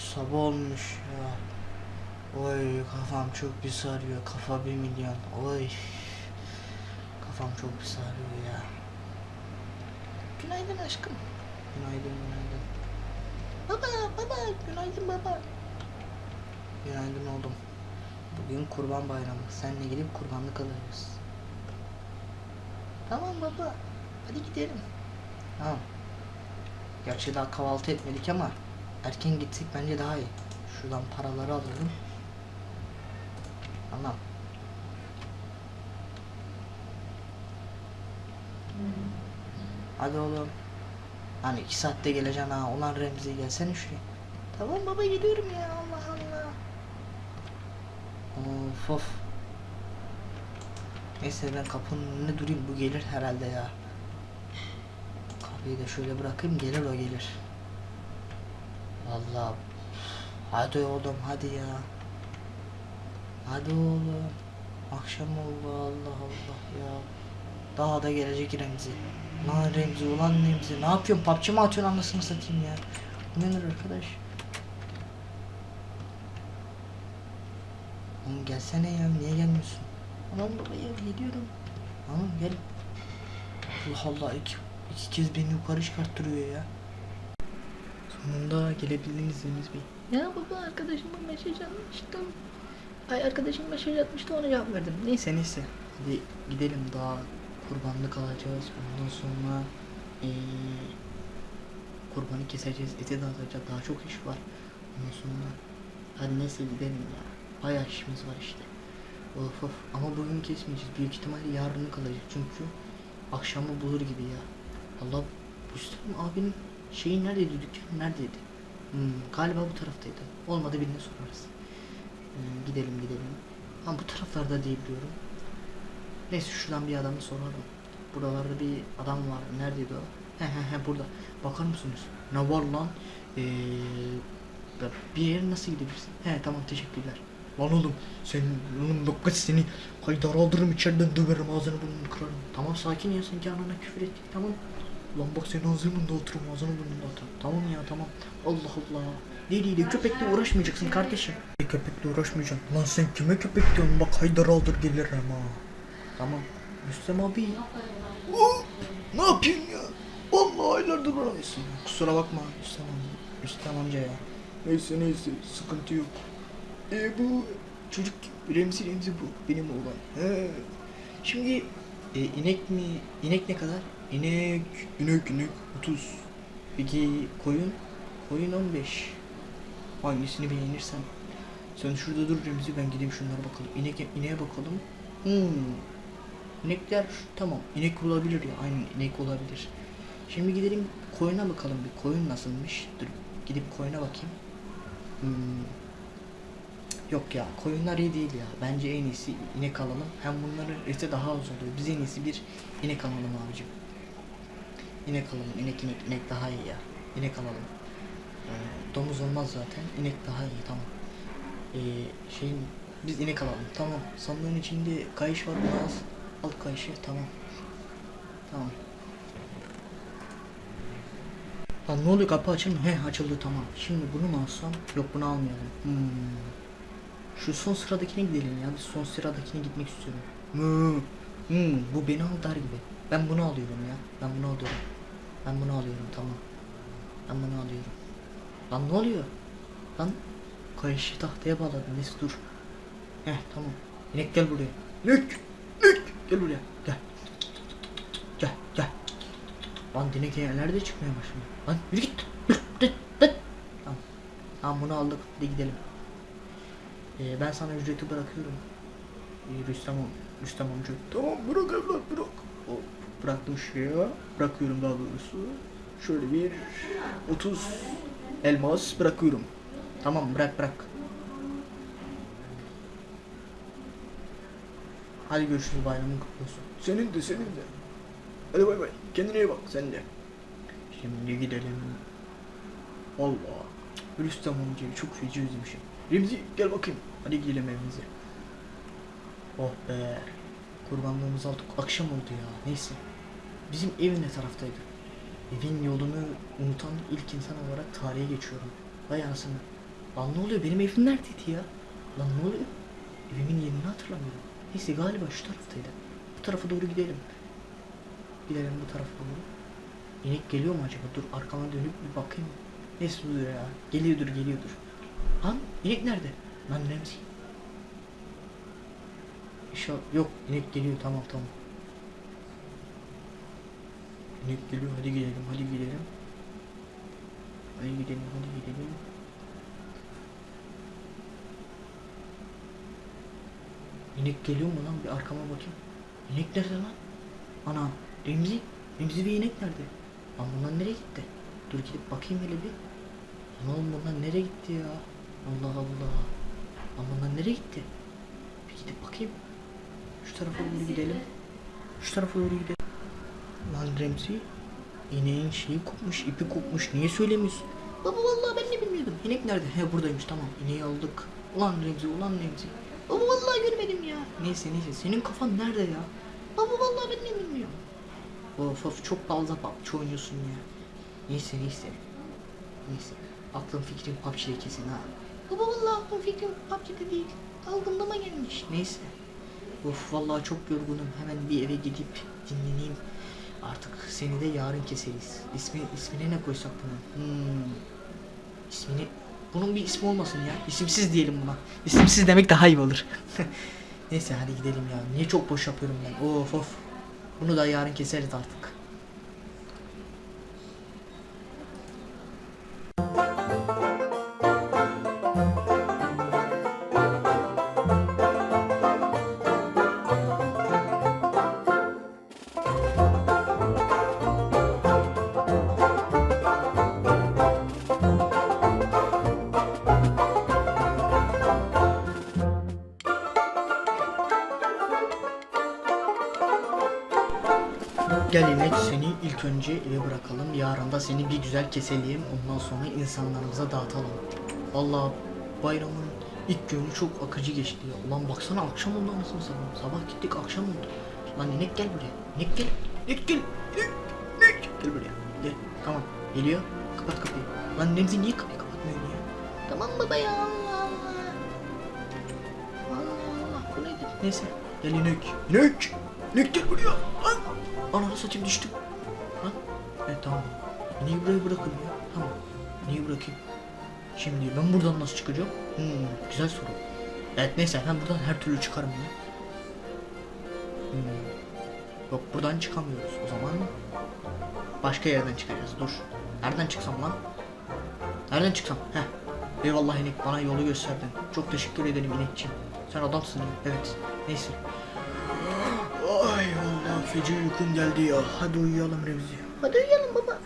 sabah olmuş ya. Oy kafam çok bir sarıyor. Kafa bir milyon. Oy. Kafam çok bir sarıyor ya. Günaydın aşkım. Günaydın günaydın. Baba baba günaydın baba. Günaydın oğlum. Bugün kurban bayramı. Seninle gidip kurbanlık alırız. Tamam baba. Hadi gidelim. Tamam. Gerçi daha kahvaltı etmedik ama erken gitsek bence daha iyi. Şuradan paraları alalım. Tamam. Hadi oğlum. Hani iki saatte geleceksin ha. Ulan Remzi gelsene şuraya. Tamam baba geliyorum ya Allah Allah. Of of. Neyse ben kapının önünde durayım. Bu gelir herhalde ya. Kapıyı da şöyle bırakayım gelir o gelir. Vallahi. Hadi oğlum hadi ya. Hadi oğlum. Akşam oldu Allah Allah ya. Daha da gelecek Remzi. Lan Remzi ulan Remzi ne yapıyorsun PUBG mi atıyorsun anasını satayım ya. Nedir arkadaş? Oğlum gelsene ya niye gelmiyorsun? Aman baba ya geliyorum. Tamam gel. Allah Allah iki, iki kez beni yukarı çıkarttırıyor ya. Sonunda gelebildiniz Deniz Bey. Ya baba arkadaşıma mesaj atmıştım. Ay arkadaşım mesaj atmıştı ona cevap verdim. Neyse. Neyse. Hadi gidelim daha kurbanlık alacağız. Ondan sonra eee kurbanı keseceğiz. Eti dağıtacağız. Daha çok iş var. Ondan sonra hadi neyse gidelim ya. Bayağı işimiz var işte. Of of. Ama bugün kesmeyeceğiz. Büyük ihtimalle yarını kalacak. Çünkü akşamı bulur gibi ya. Allah Müslüm abinin şeyi neredeydi? Dükkanı neredeydi? Hmm, galiba bu taraftaydı. Olmadı birine sorarız. Ee, gidelim gidelim. Ama bu taraflarda diye biliyorum. Neyse şuradan bir adamı soralım. Buralarda bir adam var. Neredeydi o? He he he burada. Bakar mısınız? Ne var lan? Ee, bir yere nasıl gidebilirsin? He tamam teşekkürler. Lan oğlum sen oğlum dokkat seni haydar aldırırım içeriden döverim ağzını burnunu kırarım. Tamam sakin ya sen canına küfür ettik tamam. Lan bak senin ağzının da oturum ağzını. Tamam ya tamam. Allah Allah. Deliyle köpekle uğraşmayacaksın kardeşim. Köpekle uğraşmayacaksın. Lan sen kime köpek diyorsun? Bak haydar aldır gelir ama. Tamam. Rüstem abi. Oh, ne yapayım ya? Vallahi aylardır uğraşıyorsun. Kusura bakma Rüstem amca. Rüstem amca ya. Neyse neyse sıkıntı yok. E bu çocuk Remzi Remzi bu benim oğlan. He. Şimdi e, inek mi? İnek ne kadar? İnek, inek, inek 30. Peki koyun? Koyun 15. Hangisini beğenirsen. Sen şurada dur Remzi ben gideyim şunlara bakalım. İnek, ineğe bakalım. Hmm. İnekler tamam. İnek olabilir ya. Aynen inek olabilir. Şimdi gidelim koyuna bakalım bir. Koyun nasılmış? Dur gidip koyuna bakayım. Hmm. Yok ya koyunlar iyi değil ya. Bence en iyisi inek alalım. Hem bunların eti daha az oluyor. Biz en iyisi bir inek alalım abicim. İnek alalım. İnek inek inek daha iyi ya. İnek alalım. Ee, domuz olmaz zaten. İnek daha iyi tamam. Ee, şeyin biz inek alalım. Tamam. Sandığın içinde kayış var biraz. Al kayışı tamam. Tamam. Lan ne oluyor kapı açılmıyor? He açıldı tamam. Şimdi bunu mu alsam? Yok bunu almayalım. Hmm. Şu son sıradakine gidelim ya. Biz son sıradakine gitmek istiyorum. Hmm. Hmm. Bu beni al der gibi. Ben bunu alıyorum ya. Ben bunu alıyorum. Ben bunu alıyorum tamam. Ben bunu alıyorum. Lan ne oluyor? Lan kayışı tahtaya bağladım. Neyse dur. Heh tamam. İnek gel buraya. İnek! İnek! Gel buraya. Gel. Gel gel. Lan dinek nerede çıkmaya başladı? Lan yürü git. Tamam. Tamam bunu aldık. Hadi gidelim. Ee, ben sana ücreti bırakıyorum. Ee, Rüstem, Rüstem amca. Tamam bırak evlat bırak. O, bıraktım şuraya. Bırakıyorum daha doğrusu. Şöyle bir 30 elmas bırakıyorum. Tamam bırak bırak. Hadi görüşürüz bayramın kutlu olsun. Senin de senin de. Hadi bay bay. Kendine iyi bak sen de. Şimdi gidelim. Allah. Rüstem amcayı çok feci özlemişim. Remzi gel bakayım. Hadi gidelim evimize. Oh be. Kurbanlığımızı aldık. Akşam oldu ya. Neyse. Bizim ev ne taraftaydı? Evin yolunu unutan ilk insan olarak tarihe geçiyorum. Vay anasını. Lan ne oluyor? Benim evim neredeydi ya? Lan ne oluyor? Evimin yerini hatırlamıyorum. Neyse galiba şu taraftaydı. Bu tarafa doğru gidelim. Gidelim bu tarafa doğru. İnek geliyor mu acaba? Dur arkama dönüp bir bakayım. Neyse dur ya. Geliyordur geliyordur. Lan inek nerede? Lan Remzi. İnşallah yok inek geliyor tamam tamam. İnek geliyor hadi gidelim hadi gidelim. Hadi gidelim hadi gidelim. İnek geliyor mu lan bir arkama bakayım. İnek nerede lan? Ana Remzi. Remzi bir inek nerede? Lan bunlar nereye gitti? Dur gidip bakayım hele bir. Lan oğlum bunlar nereye gitti ya? Allah Allah. Lan bunlar nereye gitti? Bir gidip bakayım. Şu tarafa doğru gidelim. Şu tarafa doğru gidelim. Lan Remzi. İneğin şeyi kopmuş, ipi kopmuş. Niye söylemiyorsun? Baba vallahi ben de bilmiyordum. İnek nerede? He buradaymış tamam. İneği aldık. Ulan Remzi, ulan Remzi. Baba vallahi görmedim ya. Neyse neyse. Senin kafan nerede ya? Baba vallahi ben de bilmiyorum. Of of çok fazla PUBG oynuyorsun ya. Neyse neyse. Neyse. Aklım fikrim PUBG'de kesin ha. Baba vallahi aklım fikrim PUBG'de değil. Dalgınlama gelmiş. Neyse. Of vallahi çok yorgunum. Hemen bir eve gidip dinleneyim. Artık seni de yarın keseriz. İsmi, ismine ne koysak bunun? Hmm. İsmini... Bunun bir ismi olmasın ya. İsimsiz diyelim buna. İsimsiz demek daha iyi olur. Neyse hadi gidelim ya. Niye çok boş yapıyorum ben? Of of. Bunu da yarın keseriz artık. Gel inek seni ilk önce eve bırakalım. Yarın da seni bir güzel keselim. Ondan sonra insanlarımıza dağıtalım. Vallahi bayramın ilk günü çok akıcı geçti ya. Ulan baksana akşam oldu anasını satayım. Sabah gittik akşam oldu. Lan inek gel buraya. İnek gel. İnek gel. İnek. İnek. Gel buraya. Gel. Tamam. Geliyor. Kapat kapıyı. Lan Nemzi niye kapıyı kapatmıyorsun ya? Tamam baba ya Allah Allah. Allah Allah. Bu nedir? Neyse. Gel inek. İnek. İnek gel buraya. Lan. Ananı satayım düştüm. Lan. Evet tamam. İneği buraya bırakın ya. Tamam. İneği bırakayım. Şimdi ben buradan nasıl çıkacağım? Hmm, güzel soru. Evet neyse ben buradan her türlü çıkarım ya. Hmm. Yok buradan çıkamıyoruz. O zaman başka yerden çıkacağız. Dur. Nereden çıksam lan? Nereden çıksam? Heh. Eyvallah inek bana yolu gösterdin. Çok teşekkür ederim inekçiğim. Sen adamsın ya. Evet. Neyse. Feci uykum geldi ya. Hadi uyuyalım Remzi. Hadi uyuyalım baba.